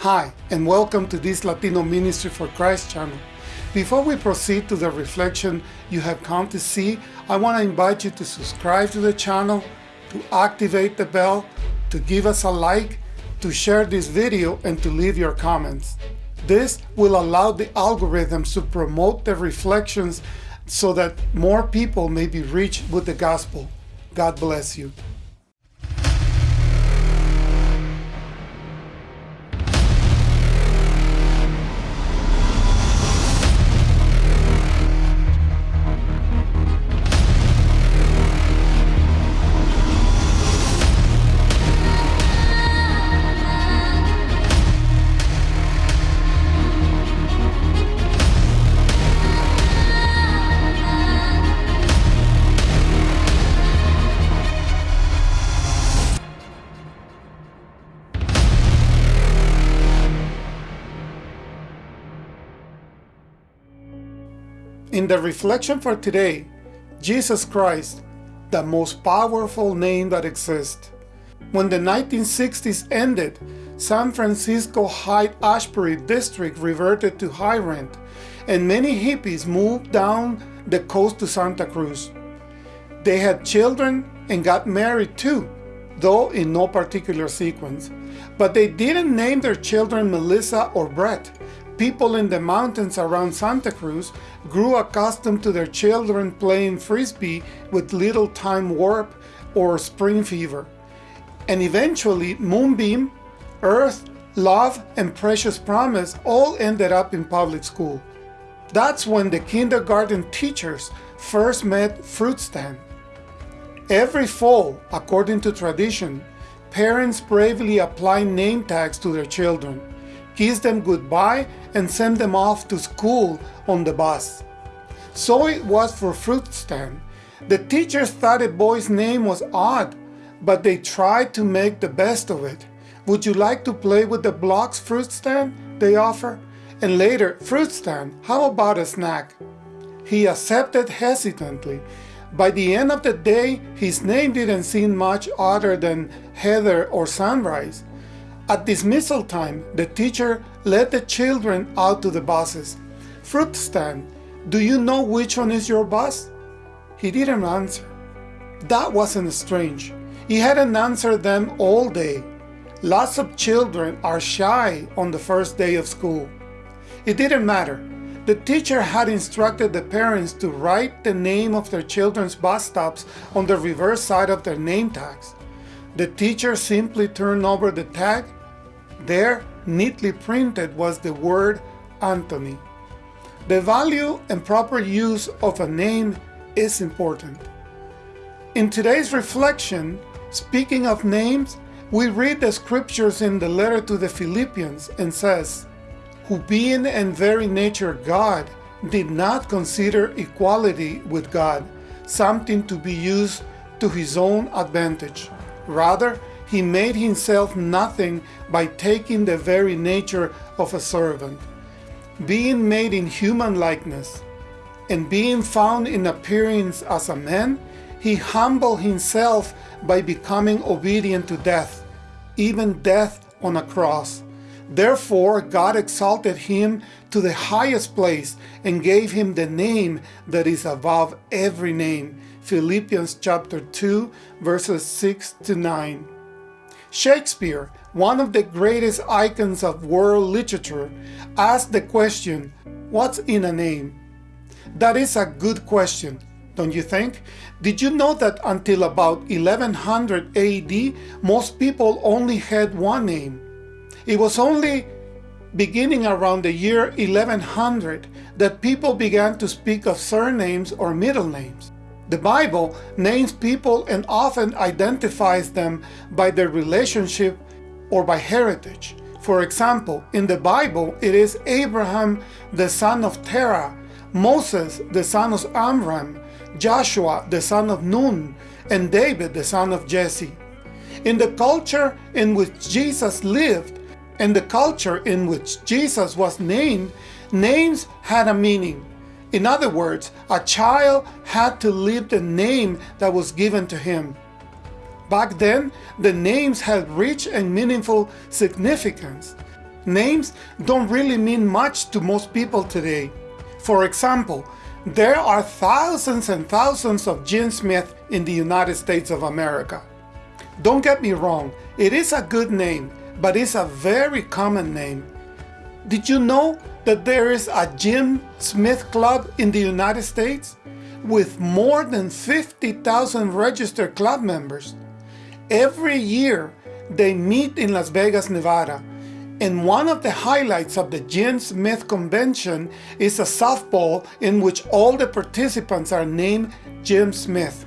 Hi, and welcome to this Latino Ministry for Christ channel. Before we proceed to the reflection you have come to see, I want to invite you to subscribe to the channel, to activate the bell, to give us a like, to share this video, and to leave your comments. This will allow the algorithms to promote the reflections so that more people may be reached with the gospel. God bless you. In the reflection for today, Jesus Christ, the most powerful name that exists. When the 1960s ended, San Francisco Haight-Ashbury district reverted to high rent, and many hippies moved down the coast to Santa Cruz. They had children and got married too, though in no particular sequence. But they didn't name their children Melissa or Brett people in the mountains around Santa Cruz grew accustomed to their children playing frisbee with little time warp or spring fever. And eventually Moonbeam, Earth, Love, and Precious Promise all ended up in public school. That's when the kindergarten teachers first met Fruit Stand. Every fall, according to tradition, parents bravely apply name tags to their children kiss them goodbye, and send them off to school on the bus. So it was for Fruit Stand. The teachers thought a boy's name was odd, but they tried to make the best of it. Would you like to play with the blocks, Fruit Stand? They offer. And later, Fruit Stand, how about a snack? He accepted hesitantly. By the end of the day, his name didn't seem much other than Heather or Sunrise. At dismissal time, the teacher led the children out to the buses. Fruit stand, do you know which one is your bus? He didn't answer. That wasn't strange. He hadn't answered them all day. Lots of children are shy on the first day of school. It didn't matter. The teacher had instructed the parents to write the name of their children's bus stops on the reverse side of their name tags. The teacher simply turned over the tag there, neatly printed, was the word Anthony. The value and proper use of a name is important. In today's reflection, speaking of names, we read the scriptures in the letter to the Philippians and says, Who being in very nature God, did not consider equality with God something to be used to his own advantage. Rather, he made himself nothing by taking the very nature of a servant. Being made in human likeness, and being found in appearance as a man, he humbled himself by becoming obedient to death, even death on a cross. Therefore, God exalted him to the highest place and gave him the name that is above every name. Philippians chapter 2, verses 6 to 9. Shakespeare, one of the greatest icons of world literature, asked the question, what's in a name? That is a good question, don't you think? Did you know that until about 1100 AD, most people only had one name? It was only beginning around the year 1100 that people began to speak of surnames or middle names. The Bible names people and often identifies them by their relationship or by heritage. For example, in the Bible, it is Abraham, the son of Terah, Moses, the son of Amram, Joshua, the son of Nun, and David, the son of Jesse. In the culture in which Jesus lived and the culture in which Jesus was named, names had a meaning. In other words, a child had to live the name that was given to him. Back then, the names had rich and meaningful significance. Names don't really mean much to most people today. For example, there are thousands and thousands of Gene Smith in the United States of America. Don't get me wrong, it is a good name, but it's a very common name. Did you know that there is a Jim Smith Club in the United States? With more than 50,000 registered club members. Every year, they meet in Las Vegas, Nevada, and one of the highlights of the Jim Smith Convention is a softball in which all the participants are named Jim Smith.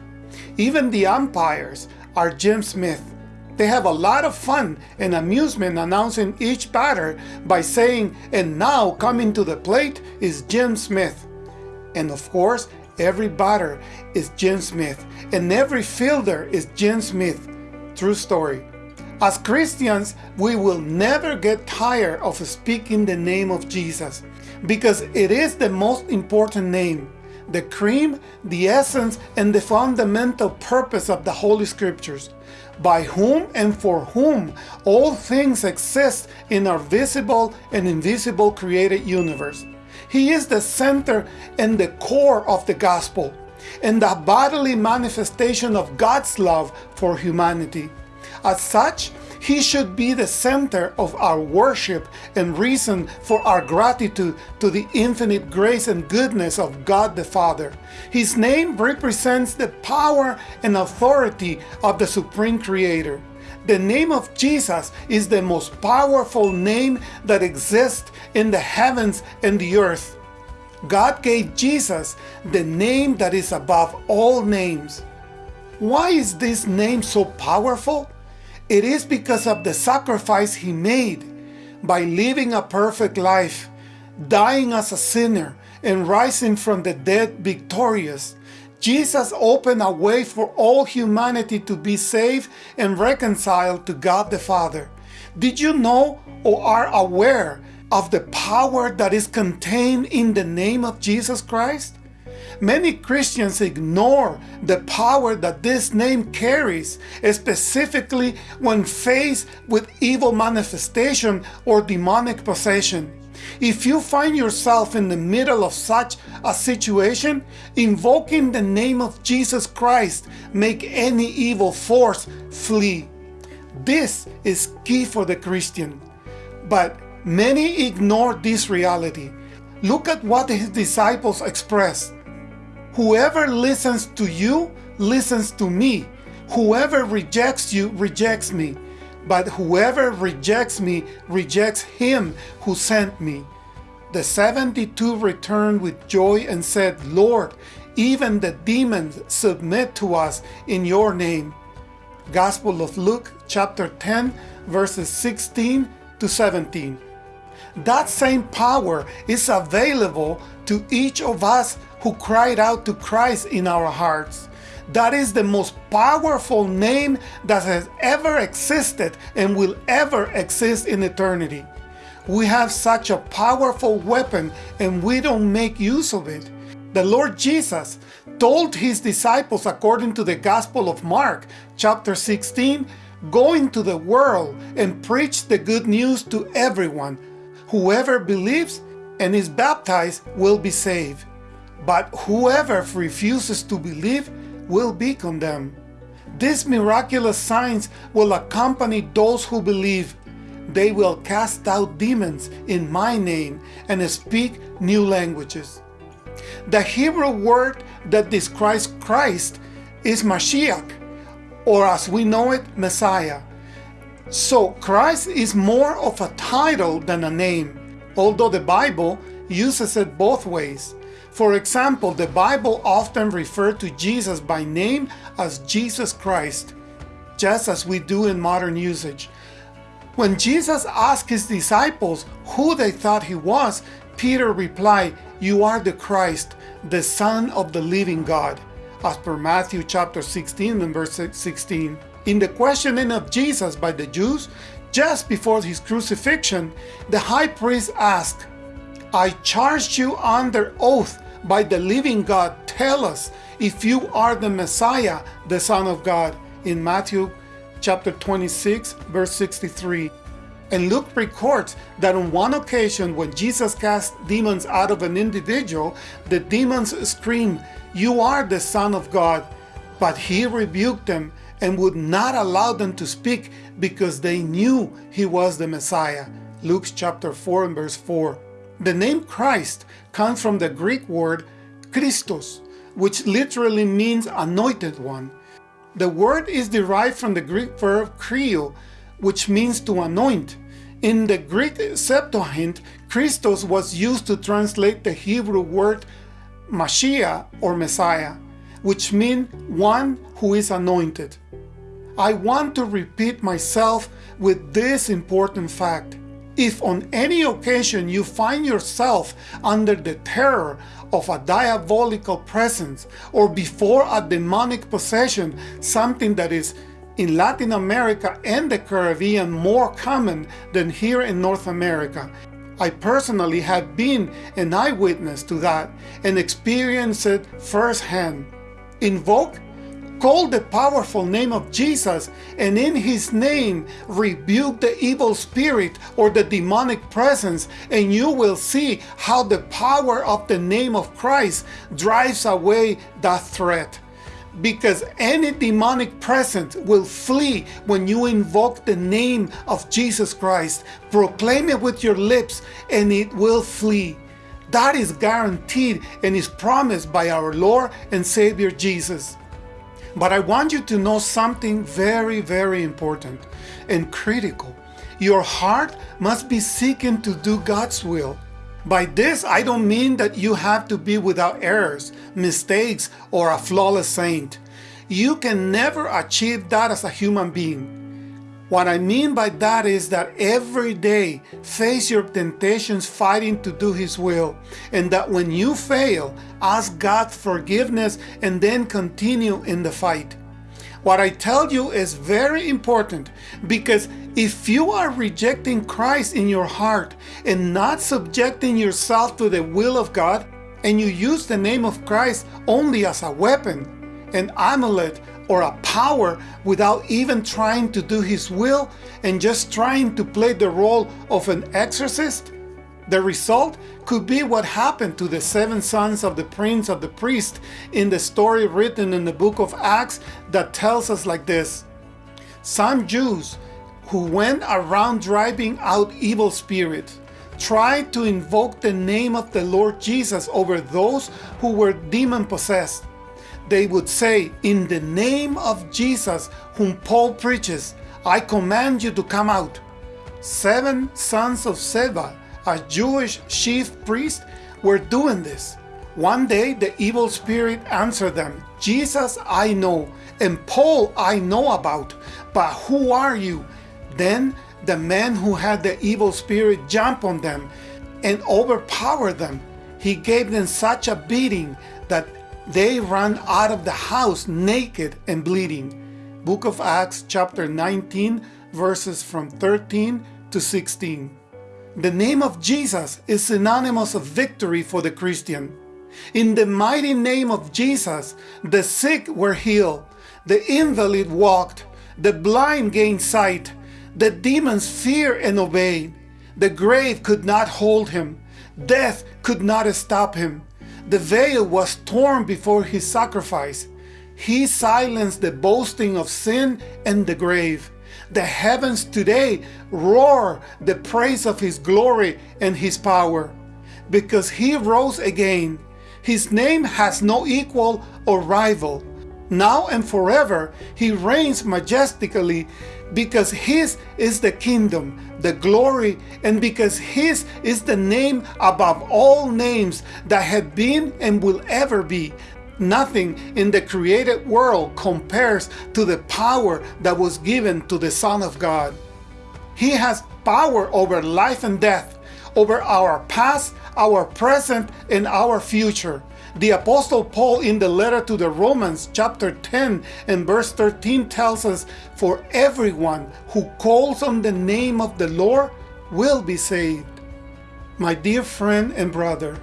Even the umpires are Jim Smith. They have a lot of fun and amusement announcing each batter by saying, and now coming to the plate is Jim Smith. And of course, every batter is Jim Smith, and every fielder is Jim Smith. True story. As Christians, we will never get tired of speaking the name of Jesus because it is the most important name, the cream, the essence, and the fundamental purpose of the Holy Scriptures, by whom and for whom all things exist in our visible and invisible created universe. He is the center and the core of the gospel and the bodily manifestation of God's love for humanity. As such, he should be the center of our worship and reason for our gratitude to the infinite grace and goodness of God the Father. His name represents the power and authority of the Supreme Creator. The name of Jesus is the most powerful name that exists in the heavens and the earth. God gave Jesus the name that is above all names. Why is this name so powerful? It is because of the sacrifice he made by living a perfect life, dying as a sinner, and rising from the dead victorious. Jesus opened a way for all humanity to be saved and reconciled to God the Father. Did you know or are aware of the power that is contained in the name of Jesus Christ? Many Christians ignore the power that this name carries, specifically when faced with evil manifestation or demonic possession. If you find yourself in the middle of such a situation, invoking the name of Jesus Christ make any evil force flee. This is key for the Christian. But many ignore this reality. Look at what his disciples expressed. Whoever listens to you listens to me. Whoever rejects you rejects me. But whoever rejects me rejects him who sent me. The 72 returned with joy and said, Lord, even the demons submit to us in your name. Gospel of Luke chapter 10 verses 16 to 17. That same power is available to each of us who cried out to Christ in our hearts. That is the most powerful name that has ever existed and will ever exist in eternity. We have such a powerful weapon and we don't make use of it. The Lord Jesus told his disciples according to the Gospel of Mark chapter 16, Go into the world and preach the good news to everyone. Whoever believes and is baptized will be saved. But whoever refuses to believe will be condemned. These miraculous signs will accompany those who believe. They will cast out demons in my name and speak new languages. The Hebrew word that describes Christ is Mashiach, or as we know it, Messiah. So Christ is more of a title than a name, although the Bible uses it both ways. For example, the Bible often referred to Jesus by name as Jesus Christ, just as we do in modern usage. When Jesus asked his disciples who they thought he was, Peter replied, You are the Christ, the Son of the living God, as per Matthew chapter 16 and verse 16. In the questioning of Jesus by the Jews, just before his crucifixion, the high priest asked, I charged you under oath by the living God, tell us if you are the Messiah, the Son of God, in Matthew chapter 26, verse 63. And Luke records that on one occasion when Jesus cast demons out of an individual, the demons screamed, You are the Son of God. But he rebuked them and would not allow them to speak because they knew he was the Messiah. Luke chapter 4 and verse 4. The name Christ comes from the Greek word Christos, which literally means anointed one. The word is derived from the Greek verb krio, which means to anoint. In the Greek Septuagint, Christos was used to translate the Hebrew word Mashiach or Messiah, which means one who is anointed. I want to repeat myself with this important fact. If on any occasion you find yourself under the terror of a diabolical presence or before a demonic possession, something that is in Latin America and the Caribbean more common than here in North America. I personally have been an eyewitness to that and experienced it firsthand. Invoke Call the powerful name of Jesus and in his name rebuke the evil spirit or the demonic presence and you will see how the power of the name of Christ drives away that threat. Because any demonic presence will flee when you invoke the name of Jesus Christ. Proclaim it with your lips and it will flee. That is guaranteed and is promised by our Lord and Savior Jesus. But I want you to know something very, very important and critical. Your heart must be seeking to do God's will. By this, I don't mean that you have to be without errors, mistakes, or a flawless saint. You can never achieve that as a human being. What I mean by that is that every day face your temptations fighting to do His will, and that when you fail, ask God forgiveness and then continue in the fight. What I tell you is very important because if you are rejecting Christ in your heart and not subjecting yourself to the will of God, and you use the name of Christ only as a weapon, an amulet, or a power without even trying to do his will and just trying to play the role of an exorcist? The result could be what happened to the seven sons of the prince of the priest in the story written in the book of Acts that tells us like this. Some Jews who went around driving out evil spirits tried to invoke the name of the Lord Jesus over those who were demon possessed they would say, In the name of Jesus, whom Paul preaches, I command you to come out. Seven sons of Sceva, a Jewish chief priest, were doing this. One day the evil spirit answered them, Jesus I know, and Paul I know about, but who are you? Then the man who had the evil spirit jumped on them and overpowered them. He gave them such a beating that they ran out of the house naked and bleeding. Book of Acts chapter 19 verses from 13 to 16. The name of Jesus is synonymous of victory for the Christian. In the mighty name of Jesus, the sick were healed, the invalid walked, the blind gained sight, the demons feared and obeyed. The grave could not hold him, death could not stop him. The veil was torn before his sacrifice. He silenced the boasting of sin and the grave. The heavens today roar the praise of his glory and his power. Because he rose again, his name has no equal or rival. Now and forever, he reigns majestically because his is the kingdom, the glory, and because his is the name above all names that have been and will ever be. Nothing in the created world compares to the power that was given to the Son of God. He has power over life and death, over our past, our present, and our future. The Apostle Paul in the letter to the Romans chapter 10 and verse 13 tells us, For everyone who calls on the name of the Lord will be saved. My dear friend and brother,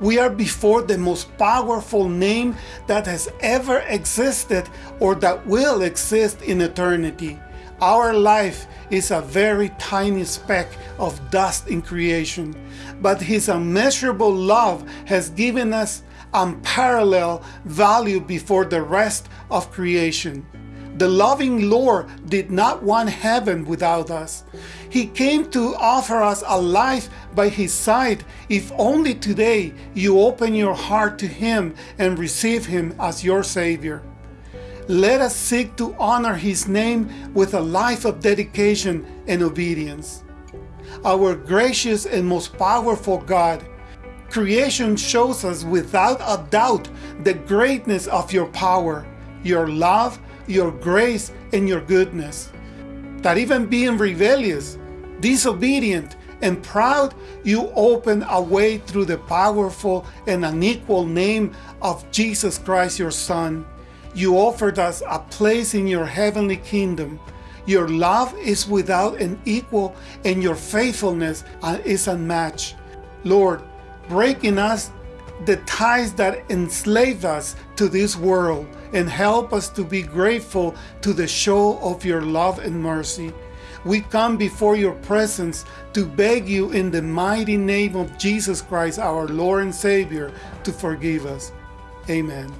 we are before the most powerful name that has ever existed or that will exist in eternity. Our life is a very tiny speck of dust in creation, but His immeasurable love has given us unparalleled value before the rest of creation. The loving Lord did not want heaven without us. He came to offer us a life by His side if only today you open your heart to Him and receive Him as your Savior. Let us seek to honor His name with a life of dedication and obedience. Our gracious and most powerful God, creation shows us without a doubt the greatness of your power, your love, your grace, and your goodness. That even being rebellious, disobedient, and proud, you open a way through the powerful and unequal name of Jesus Christ, your Son. You offered us a place in your heavenly kingdom. Your love is without an equal, and your faithfulness uh, is unmatched. Lord, break in us the ties that enslave us to this world and help us to be grateful to the show of your love and mercy. We come before your presence to beg you in the mighty name of Jesus Christ, our Lord and Savior, to forgive us. Amen.